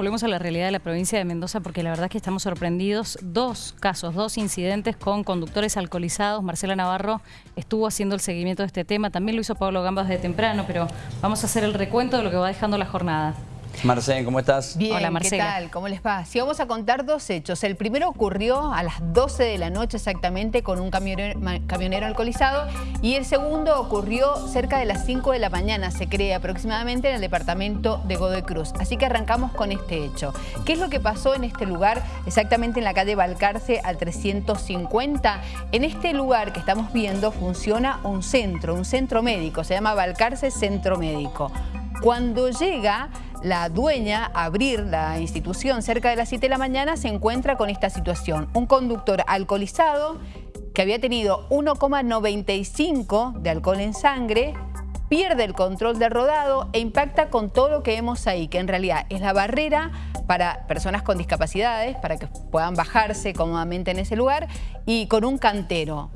volvemos a la realidad de la provincia de Mendoza porque la verdad es que estamos sorprendidos. Dos casos, dos incidentes con conductores alcoholizados. Marcela Navarro estuvo haciendo el seguimiento de este tema. También lo hizo Pablo Gambas de temprano, pero vamos a hacer el recuento de lo que va dejando la jornada. Marcela, ¿cómo estás? Bien, Hola, Marcela. ¿qué tal? ¿Cómo les va? Sí, vamos a contar dos hechos. El primero ocurrió a las 12 de la noche exactamente con un camionero, alcoholizado y el segundo ocurrió cerca de las 5 de la mañana, se cree aproximadamente en el departamento de Godoy Cruz. Así que arrancamos con este hecho. ¿Qué es lo que pasó en este lugar? Exactamente en la calle Balcarce al 350. En este lugar que estamos viendo funciona un centro, un centro médico. Se llama Balcarce Centro Médico. Cuando llega la dueña abrir la institución cerca de las 7 de la mañana, se encuentra con esta situación. Un conductor alcoholizado que había tenido 1,95 de alcohol en sangre, pierde el control del rodado e impacta con todo lo que vemos ahí, que en realidad es la barrera para personas con discapacidades, para que puedan bajarse cómodamente en ese lugar, y con un cantero.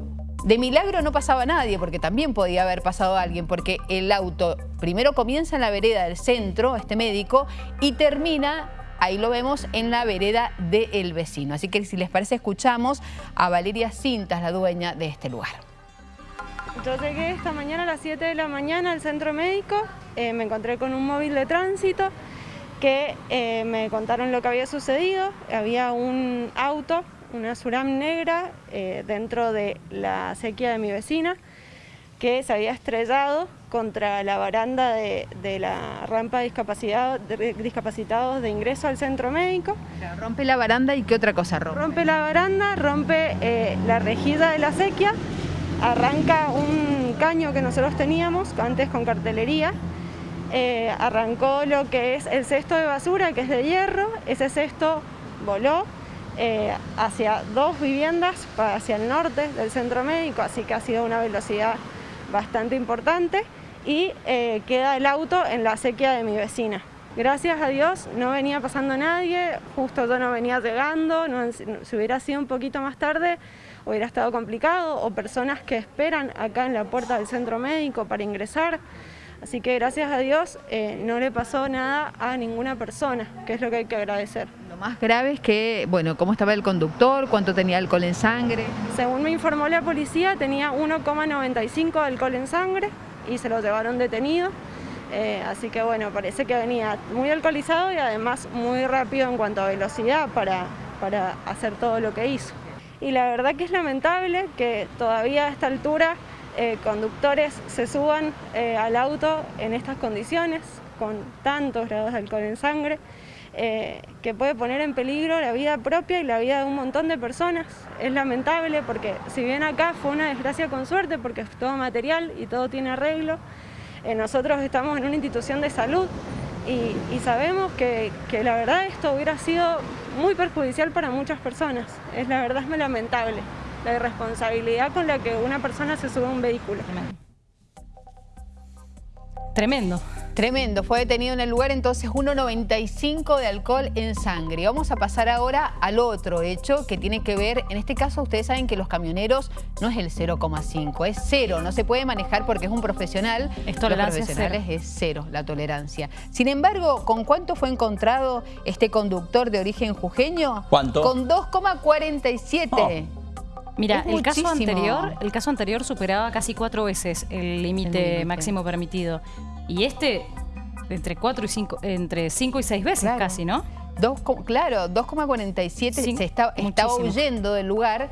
De milagro no pasaba nadie, porque también podía haber pasado alguien, porque el auto primero comienza en la vereda del centro, este médico, y termina, ahí lo vemos, en la vereda del vecino. Así que si les parece, escuchamos a Valeria Cintas, la dueña de este lugar. Yo llegué esta mañana a las 7 de la mañana al centro médico, eh, me encontré con un móvil de tránsito que eh, me contaron lo que había sucedido, había un auto una Suram negra eh, dentro de la sequía de mi vecina que se había estrellado contra la baranda de, la rampa de, discapacitados de ingreso al centro médico. Rompe la baranda y ¿qué otra cosa rompe? Rompe la baranda, rompe eh, la rejilla de la sequía, arranca un caño que nosotros teníamos antes con cartelería, eh, arrancó lo que es el cesto de basura que es de hierro, ese cesto voló, eh, hacia dos viviendas, hacia el norte del centro médico, así que ha sido una velocidad bastante importante y eh, queda el auto en la sequía de mi vecina. Gracias a Dios no venía pasando nadie, justo yo no venía llegando, si hubiera sido un poquito más tarde hubiera estado complicado, o personas que esperan acá en la puerta del centro médico para ingresar. Así que gracias a Dios eh, no le pasó nada a ninguna persona, que es lo que hay que agradecer. Lo más grave es que, bueno, ¿cómo estaba el conductor? ¿Cuánto tenía alcohol en sangre? Según me informó la policía, tenía 1,95 de alcohol en sangre y se lo llevaron detenido. Eh, así que bueno, parece que venía muy alcoholizado y además muy rápido en cuanto a velocidad para, para hacer todo lo que hizo. Y la verdad que es lamentable que todavía a esta altura eh, conductores se suban eh, al auto en estas condiciones, con tantos grados de alcohol en sangre, eh, que puede poner en peligro la vida propia y la vida de un montón de personas. Es lamentable porque si bien acá fue una desgracia con suerte porque es todo material y todo tiene arreglo, nosotros estamos en una institución de salud y, sabemos que, que, la verdad esto hubiera sido muy perjudicial para muchas personas. Es la verdad es muy lamentable la irresponsabilidad con la que una persona se sube a un vehículo. Tremendo. Tremendo, fue detenido en el lugar entonces 1,95 de alcohol en sangre. Vamos a pasar ahora al otro hecho que tiene que ver, en este caso ustedes saben que los camioneros no es el 0,5, es cero, no se puede manejar porque es un profesional. Es tolerancia los profesionales es cero la tolerancia. Sin embargo, ¿con cuánto fue encontrado este conductor de origen jujeño? ¿Cuánto? Con 2,47. Mira, el caso, anterior, el caso anterior superaba casi cuatro veces el límite máximo permitido. Y este, entre cuatro y cinco, entre cinco y seis veces casi, ¿no? Dos, claro, 2,47 se estaba huyendo del lugar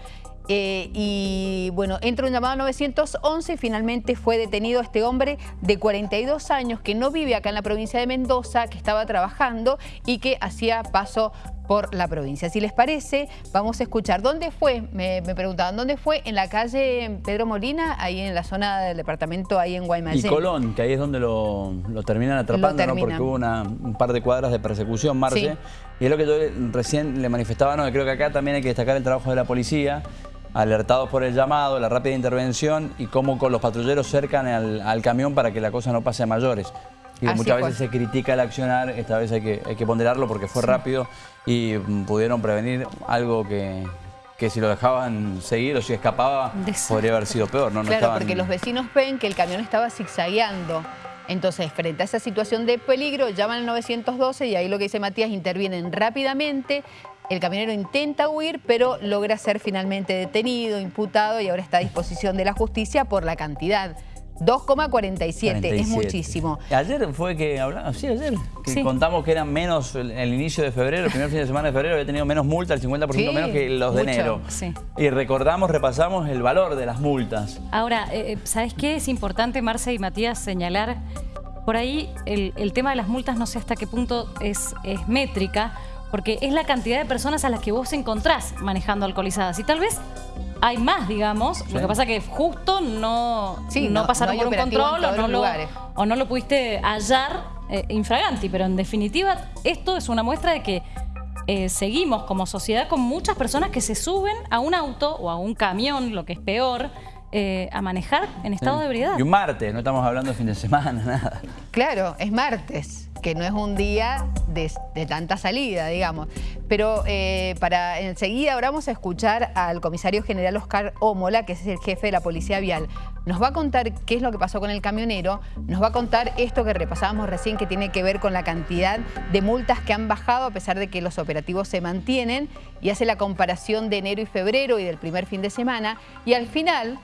eh, y bueno, entra un llamado 911 y finalmente fue detenido este hombre de 42 años que no vive acá en la provincia de Mendoza, que estaba trabajando y que hacía paso por la provincia. Si les parece, vamos a escuchar. ¿Dónde fue? Me, preguntaban, ¿dónde fue? En la calle Pedro Molina, ahí en la zona del departamento, ahí en Guaymallén. Y Colón, que ahí es donde lo, terminan atrapando, ¿no? Porque hubo una, un par de cuadras de persecución, Marce. Y es lo que yo recién le manifestaba, ¿no? Creo que acá también hay que destacar el trabajo de la policía, alertados por el llamado, la rápida intervención y cómo con los patrulleros cercan al, camión para que la cosa no pase a mayores. Y muchas veces se critica el accionar, esta vez hay que, hay que ponderarlo porque fue rápido y mm, pudieron prevenir algo que, que si lo dejaban seguir o si escapaba podría haber sido peor. ¿no? claro, porque los vecinos ven que el camión estaba zigzagueando Entonces, frente a esa situación de peligro, llaman al 912 y ahí lo que dice Matías, intervienen rápidamente. El camionero intenta huir, pero logra ser finalmente detenido, imputado y ahora está a disposición de la justicia por la cantidad 2,47, es muchísimo. Ayer fue que hablamos, sí, ayer, que contamos que eran menos el, inicio de febrero, el primer fin de semana de febrero había tenido menos multa, el 50% menos que los de enero. Y recordamos, repasamos el valor de las multas. Ahora, eh, eh, ¿sabes qué? Es importante, Marce y Matías, señalar por ahí el, tema de las multas no sé hasta qué punto es, es métrica, porque es la cantidad de personas a las que vos encontrás manejando alcoholizadas. Y tal vez hay más, digamos. Lo que pasa que justo no, no, pasaron por un control o no, lo, o no, lo, pudiste hallar eh, infraganti. Pero en definitiva, esto es una muestra de que eh, seguimos como sociedad con muchas personas que se suben a un auto o a un camión, lo que es peor, eh, a manejar en estado de ebriedad. Y un martes, no estamos hablando de fin de semana, nada. Claro, es martes que no es un día de, tanta salida, digamos. Pero eh, para enseguida ahora vamos a escuchar al comisario general Oscar Ómola, que es el jefe de la Policía Vial. Nos va a contar qué es lo que pasó con el camionero, nos va a contar esto que repasábamos recién, que tiene que ver con la cantidad de multas que han bajado a pesar de que los operativos se mantienen, y hace la comparación de enero y febrero y del primer fin de semana, y al final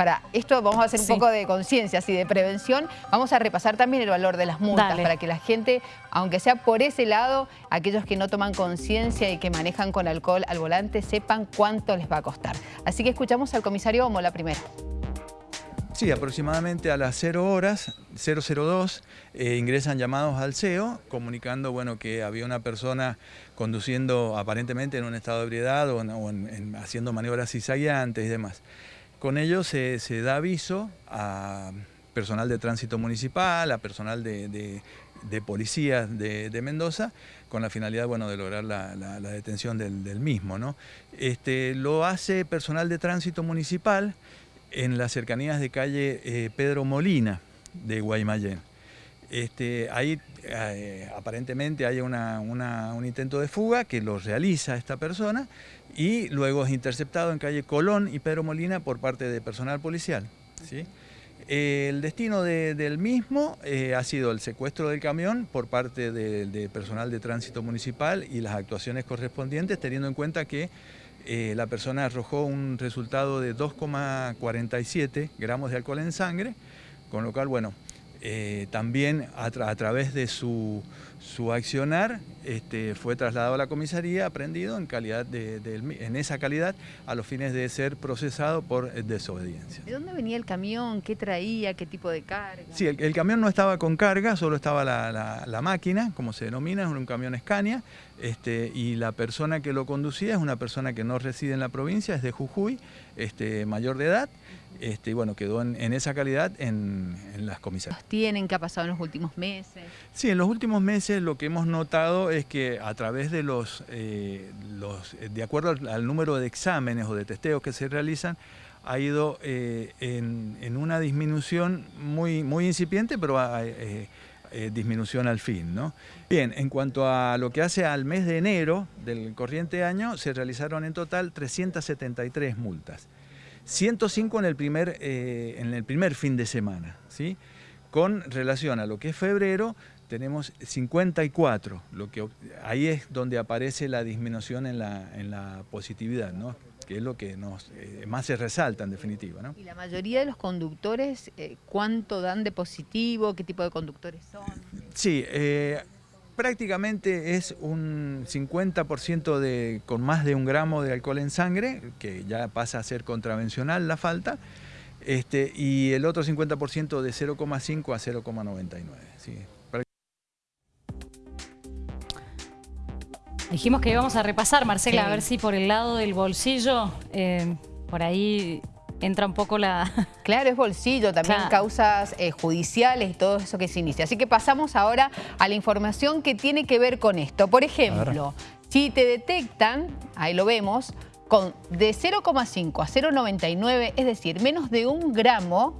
para esto vamos a hacer un poco de conciencia, así de prevención. Vamos a repasar también el valor de las multas para que la gente, aunque sea por ese lado, aquellos que no toman conciencia y que manejan con alcohol al volante, sepan cuánto les va a costar. Así que escuchamos al comisario Homo la primera. Sí, aproximadamente a las 0 horas, 002, eh, ingresan llamados al CEO comunicando bueno, que había una persona conduciendo aparentemente en un estado de ebriedad o, haciendo maniobras cizagueantes y demás. Con ello se, da aviso a personal de tránsito municipal, a personal de, de, policías de, Mendoza, con la finalidad bueno, de lograr la, detención del, mismo. ¿no? Este, lo hace personal de tránsito municipal en las cercanías de calle eh, Pedro Molina de Guaymallén. Este, ahí eh, aparentemente hay un intento de fuga que lo realiza esta persona y luego es interceptado en calle Colón y Pedro Molina por parte de personal policial. ¿sí? El destino del mismo eh, ha sido el secuestro del camión por parte de, personal de tránsito municipal y las actuaciones correspondientes, teniendo en cuenta que eh, la persona arrojó un resultado de 2,47 gramos de alcohol en sangre, con lo cual, bueno, eh, también a, través de su, accionar este, fue trasladado a la comisaría, aprendido en, calidad de, en esa calidad a los fines de ser procesado por desobediencia. ¿De dónde venía el camión? ¿Qué traía? ¿Qué tipo de carga? Sí, el, camión no estaba con carga, solo estaba la, máquina, como se denomina, es un camión Scania, este, y la persona que lo conducía es una persona que no reside en la provincia, es de Jujuy, este, mayor de edad, este, bueno, quedó en, esa calidad en, las comisarías. ¿Tienen? ¿Qué ha pasado en los últimos meses? Sí, en los últimos meses lo que hemos notado es que a través de los, eh, los de acuerdo al, número de exámenes o de testeos que se realizan, ha ido eh, en, una disminución muy, muy incipiente, pero eh, disminución al fin. ¿no? Bien, en cuanto a lo que hace al mes de enero del corriente año, se realizaron en total 373 multas. 105 en el primer, eh, en el primer fin de semana. ¿sí? Con relación a lo que es febrero, tenemos 54, lo que, ahí es donde aparece la disminución en la, en la positividad, ¿no? que es lo que nos, eh, más se resalta en definitiva. ¿no? ¿Y la mayoría de los conductores eh, cuánto dan de positivo? ¿Qué tipo de conductores son? Sí, prácticamente es un 50% de, con más de un gramo de alcohol en sangre, que ya pasa a ser contravencional la falta, este, y el otro 50% de 0,5 a 0,99. Dijimos que íbamos a repasar, Marcela, a ver si por el lado del bolsillo, eh, por ahí entra un poco la... Claro, es bolsillo, también causas eh, judiciales y todo eso que se inicia. Así que pasamos ahora a la información que tiene que ver con esto. Por ejemplo, si te detectan, ahí lo vemos, con de 0,5 a 0,99, es decir, menos de un gramo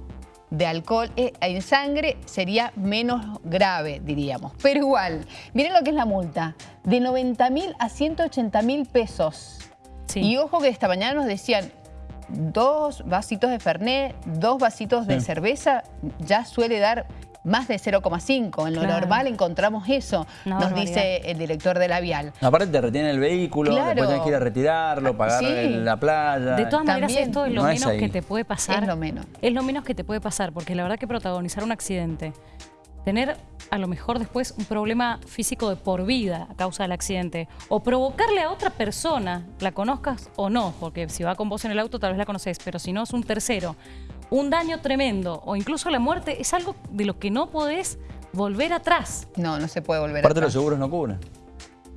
de alcohol eh, en sangre sería menos grave, diríamos. Pero igual, miren lo que es la multa, de 90 mil a 180 mil pesos. Y ojo que esta mañana nos decían, dos vasitos de Fernet, dos vasitos de cerveza, ya suele dar más de 0,5. En lo normal encontramos eso, nos dice el director de la vial. Aparte te retiene el vehículo, después tienes que ir a retirarlo, pagar la playa. De todas maneras esto es lo menos que te puede pasar. Es lo menos. Es lo menos que te puede pasar, porque la verdad que protagonizar un accidente, tener a lo mejor después un problema físico de por vida a causa del accidente o provocarle a otra persona, la conozcas o no, porque si va con vos en el auto tal vez la conoces, pero si no es un tercero, un daño tremendo o incluso la muerte es algo de lo que no podés volver atrás. No, no se puede volver Aparte atrás. los seguros no cubren.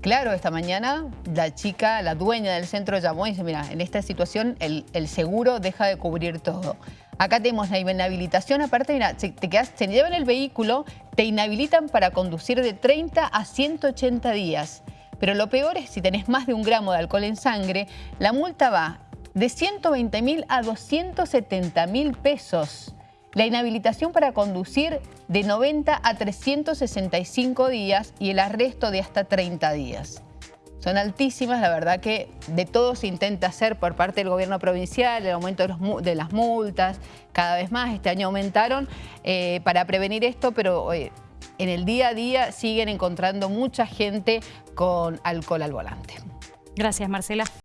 Claro, esta mañana la chica, la dueña del centro llamó y dice, mira, en esta situación el, seguro deja de cubrir todo. Acá tenemos la inhabilitación, aparte, mira, te quedas, se llevan el vehículo, te inhabilitan para conducir de 30 a 180 días. Pero lo peor es si tenés más de un gramo de alcohol en sangre, la multa va de 120 mil a 270 mil pesos. La inhabilitación para conducir de 90 a 365 días y el arresto de hasta 30 días. Son altísimas, la verdad que de todo se intenta hacer por parte del gobierno provincial, el aumento de, las multas, cada vez más, este año aumentaron eh, para prevenir esto, pero eh, en el día a día siguen encontrando mucha gente con alcohol al volante. Gracias, Marcela.